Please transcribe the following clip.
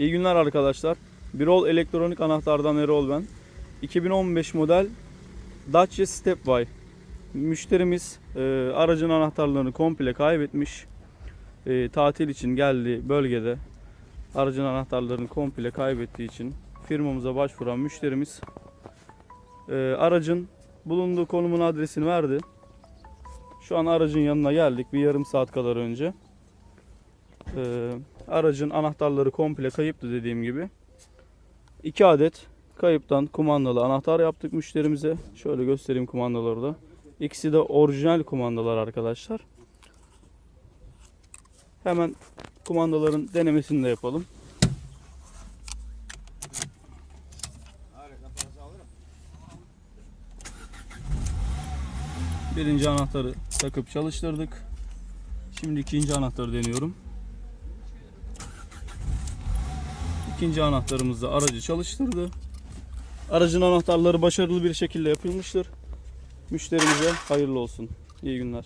İyi günler arkadaşlar. Birol Elektronik Anahtardan Erol ben. 2015 model Dacia Stepway. Müşterimiz e, aracın anahtarlarını komple kaybetmiş. E, tatil için geldiği bölgede aracın anahtarlarını komple kaybettiği için firmamıza başvuran müşterimiz e, aracın bulunduğu konumun adresini verdi. Şu an aracın yanına geldik bir yarım saat kadar önce. Ee, aracın anahtarları komple kayıptı dediğim gibi. 2 adet kayıptan kumandalı anahtar yaptık müşterimize. Şöyle göstereyim kumandaları da. İkisi de orijinal kumandalar arkadaşlar. Hemen kumandaların denemesini de yapalım. Birinci anahtarı takıp çalıştırdık. Şimdi ikinci anahtarı deniyorum. İkinci anahtarımız da aracı çalıştırdı. Aracın anahtarları başarılı bir şekilde yapılmıştır. Müşterimize hayırlı olsun. İyi günler.